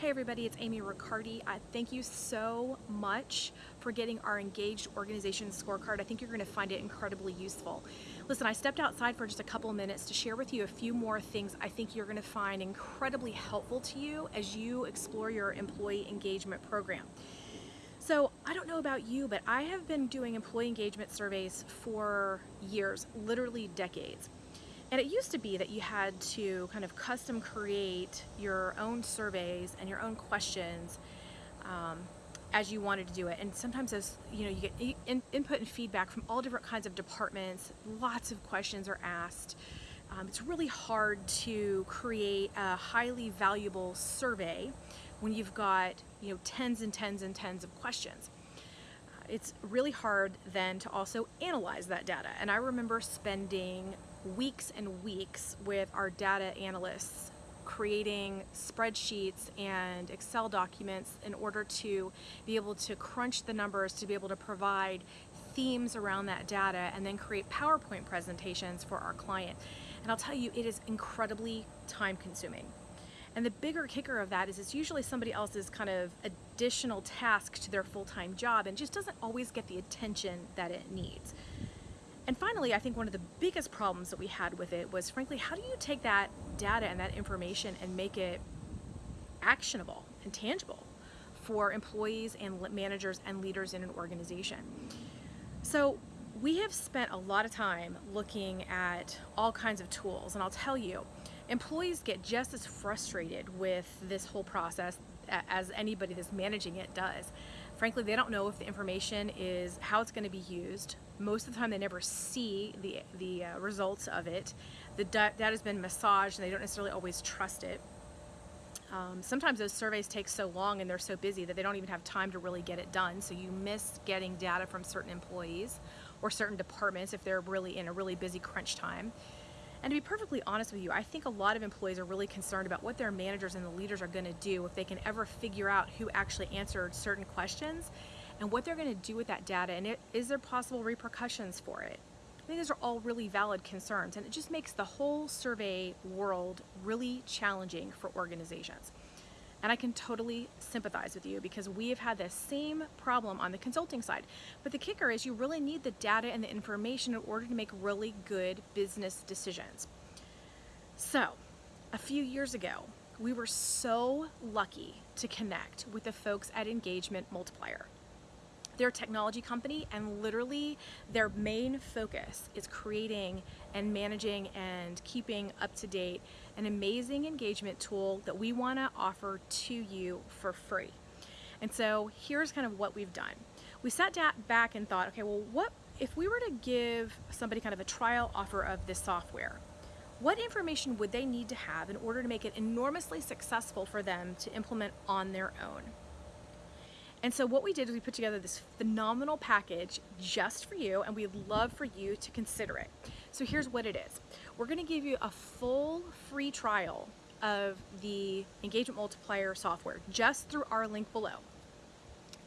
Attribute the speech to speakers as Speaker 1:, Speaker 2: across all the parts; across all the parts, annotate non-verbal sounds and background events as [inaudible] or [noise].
Speaker 1: Hey everybody, it's Amy Riccardi. Uh, thank you so much for getting our engaged organization scorecard. I think you're going to find it incredibly useful. Listen, I stepped outside for just a couple minutes to share with you a few more things I think you're going to find incredibly helpful to you as you explore your employee engagement program. So I don't know about you, but I have been doing employee engagement surveys for years, literally decades. And it used to be that you had to kind of custom create your own surveys and your own questions um, as you wanted to do it. And sometimes as you know, you get in, input and feedback from all different kinds of departments, lots of questions are asked. Um, it's really hard to create a highly valuable survey when you've got you know tens and tens and tens of questions. Uh, it's really hard then to also analyze that data. And I remember spending weeks and weeks with our data analysts creating spreadsheets and Excel documents in order to be able to crunch the numbers, to be able to provide themes around that data and then create PowerPoint presentations for our client. And I'll tell you, it is incredibly time consuming. And the bigger kicker of that is it's usually somebody else's kind of additional task to their full-time job and just doesn't always get the attention that it needs. And finally, I think one of the biggest problems that we had with it was frankly, how do you take that data and that information and make it actionable and tangible for employees and managers and leaders in an organization? So we have spent a lot of time looking at all kinds of tools and I'll tell you, employees get just as frustrated with this whole process as anybody that's managing it does. Frankly, they don't know if the information is how it's going to be used. Most of the time, they never see the, the uh, results of it. The data has been massaged and they don't necessarily always trust it. Um, sometimes those surveys take so long and they're so busy that they don't even have time to really get it done. So you miss getting data from certain employees or certain departments if they're really in a really busy crunch time. And to be perfectly honest with you, I think a lot of employees are really concerned about what their managers and the leaders are going to do if they can ever figure out who actually answered certain questions and what they're going to do with that data and it, is there possible repercussions for it. I think those are all really valid concerns and it just makes the whole survey world really challenging for organizations. And I can totally sympathize with you because we have had the same problem on the consulting side. But the kicker is you really need the data and the information in order to make really good business decisions. So, a few years ago, we were so lucky to connect with the folks at Engagement Multiplier. They're a technology company and literally their main focus is creating and managing and keeping up to date an amazing engagement tool that we want to offer to you for free. And so here's kind of what we've done. We sat back and thought, okay, well, what if we were to give somebody kind of a trial offer of this software? What information would they need to have in order to make it enormously successful for them to implement on their own? And so what we did is we put together this phenomenal package just for you and we'd love for you to consider it. So here's what it is. We're gonna give you a full free trial of the Engagement Multiplier software just through our link below.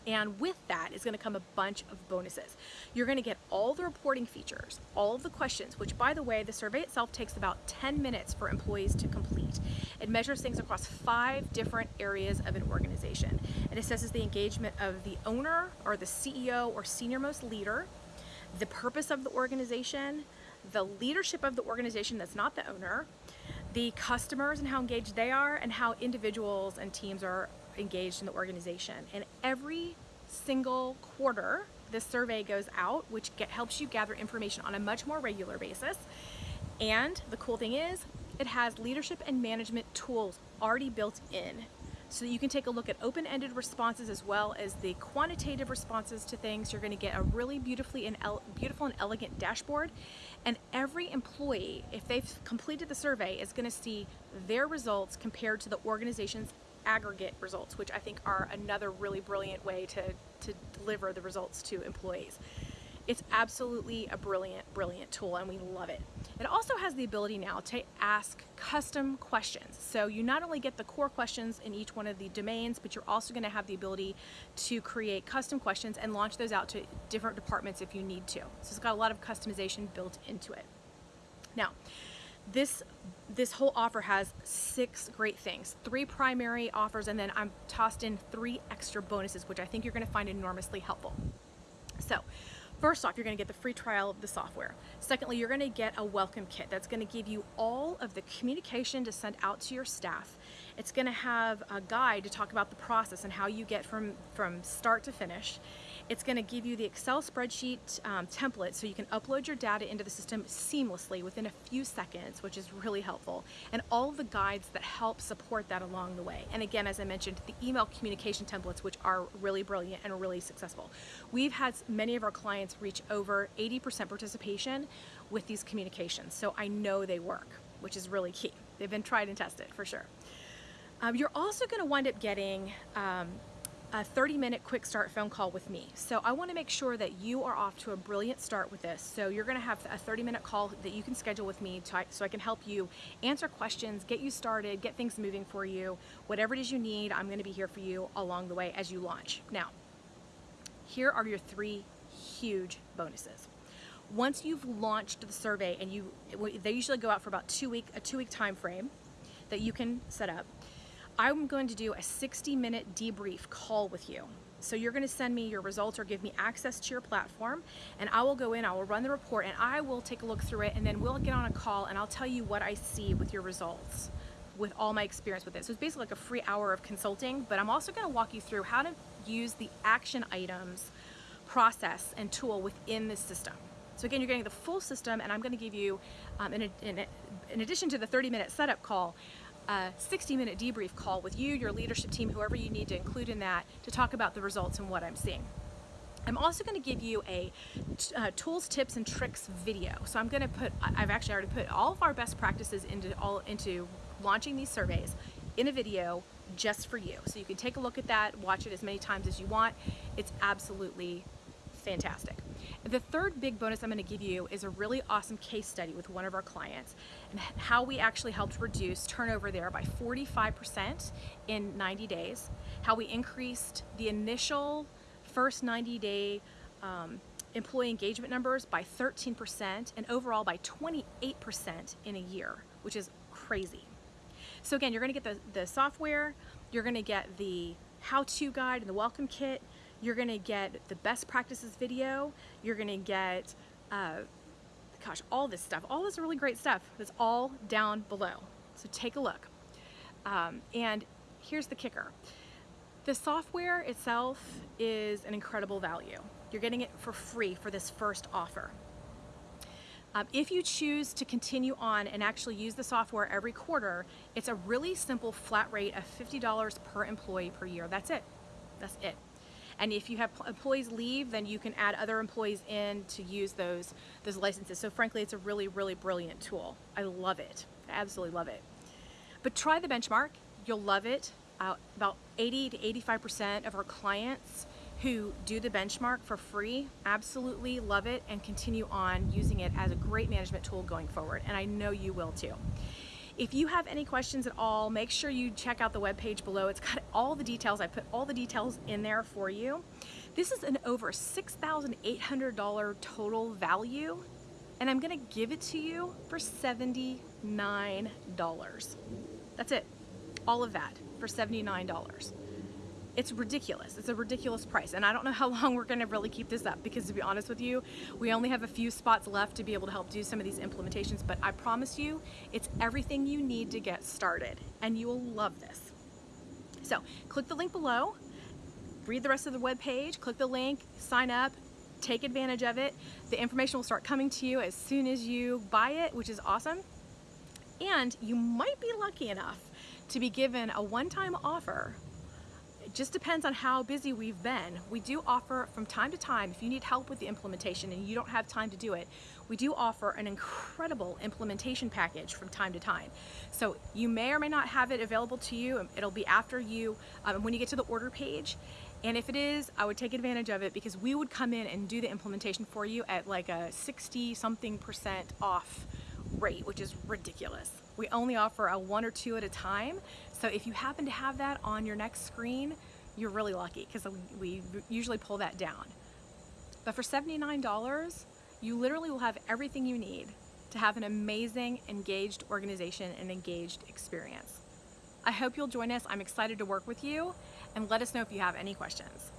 Speaker 1: And with that is going to come a bunch of bonuses. You're going to get all the reporting features, all of the questions, which by the way, the survey itself takes about 10 minutes for employees to complete. It measures things across five different areas of an organization. It assesses the engagement of the owner or the CEO or senior most leader, the purpose of the organization, the leadership of the organization that's not the owner, the customers and how engaged they are, and how individuals and teams are engaged in the organization. And every single quarter, this survey goes out, which get, helps you gather information on a much more regular basis. And the cool thing is, it has leadership and management tools already built in so that you can take a look at open-ended responses as well as the quantitative responses to things. You're going to get a really beautifully and beautiful and elegant dashboard and every employee, if they've completed the survey, is going to see their results compared to the organization's aggregate results, which I think are another really brilliant way to, to deliver the results to employees. It's absolutely a brilliant, brilliant tool and we love it. It also has the ability now to ask custom questions. So you not only get the core questions in each one of the domains, but you're also gonna have the ability to create custom questions and launch those out to different departments if you need to. So it's got a lot of customization built into it. Now, this this whole offer has six great things three primary offers and then i'm tossed in three extra bonuses which i think you're going to find enormously helpful so First off, you're going to get the free trial of the software. Secondly, you're going to get a welcome kit that's going to give you all of the communication to send out to your staff. It's going to have a guide to talk about the process and how you get from, from start to finish. It's going to give you the Excel spreadsheet um, template so you can upload your data into the system seamlessly within a few seconds, which is really helpful, and all the guides that help support that along the way. And again, as I mentioned, the email communication templates, which are really brilliant and really successful. We've had many of our clients reach over 80% participation with these communications, so I know they work, which is really key. They've been tried and tested for sure. Um, you're also going to wind up getting um, a 30 minute quick start phone call with me. So I wanna make sure that you are off to a brilliant start with this. So you're gonna have a 30 minute call that you can schedule with me to, so I can help you answer questions, get you started, get things moving for you. Whatever it is you need, I'm gonna be here for you along the way as you launch. Now, here are your three huge bonuses. Once you've launched the survey and you, they usually go out for about two week, a two week time frame that you can set up. I'm going to do a 60 minute debrief call with you. So you're going to send me your results or give me access to your platform and I will go in, I will run the report and I will take a look through it and then we'll get on a call and I'll tell you what I see with your results with all my experience with it. So it's basically like a free hour of consulting, but I'm also going to walk you through how to use the action items process and tool within this system. So again, you're getting the full system and I'm going to give you, um, in, in, in addition to the 30 minute setup call, a 60 minute debrief call with you, your leadership team, whoever you need to include in that to talk about the results and what I'm seeing. I'm also going to give you a uh, tools, tips, and tricks video. So I'm going to put, I've actually already put all of our best practices into all into launching these surveys in a video just for you. So you can take a look at that, watch it as many times as you want. It's absolutely fantastic. The third big bonus I'm going to give you is a really awesome case study with one of our clients and how we actually helped reduce turnover there by 45% in 90 days, how we increased the initial first 90 day um, employee engagement numbers by 13% and overall by 28% in a year, which is crazy. So again, you're gonna get the, the software, you're gonna get the how-to guide and the welcome kit, you're gonna get the best practices video. You're gonna get, uh, gosh, all this stuff. All this really great stuff that's all down below. So take a look. Um, and here's the kicker. The software itself is an incredible value. You're getting it for free for this first offer. Um, if you choose to continue on and actually use the software every quarter, it's a really simple flat rate of $50 per employee per year. That's it. That's it. And if you have employees leave, then you can add other employees in to use those, those licenses. So frankly, it's a really, really brilliant tool. I love it. I absolutely love it. But try the benchmark. You'll love it. Uh, about 80 to 85% of our clients who do the benchmark for free absolutely love it and continue on using it as a great management tool going forward. And I know you will too. If you have any questions at all, make sure you check out the webpage below. It's got all the details. I put all the details in there for you. This is an over $6,800 total value, and I'm gonna give it to you for $79. That's it, all of that for $79 it's ridiculous. It's a ridiculous price. And I don't know how [laughs] long we're gonna really keep this up because to be honest with you, we only have a few spots left to be able to help do some of these implementations, but I promise you, it's everything you need to get started and you will love this. So click the link below, read the rest of the web page, click the link, sign up, take advantage of it. The information will start coming to you as soon as you buy it, which is awesome. And you might be lucky enough to be given a one-time offer just depends on how busy we've been. We do offer from time to time, if you need help with the implementation and you don't have time to do it, we do offer an incredible implementation package from time to time. So you may or may not have it available to you. It'll be after you, um, when you get to the order page. And if it is, I would take advantage of it because we would come in and do the implementation for you at like a 60 something percent off rate, which is ridiculous. We only offer a one or two at a time. So if you happen to have that on your next screen, you're really lucky because we usually pull that down. But for $79, you literally will have everything you need to have an amazing, engaged organization and engaged experience. I hope you'll join us. I'm excited to work with you and let us know if you have any questions.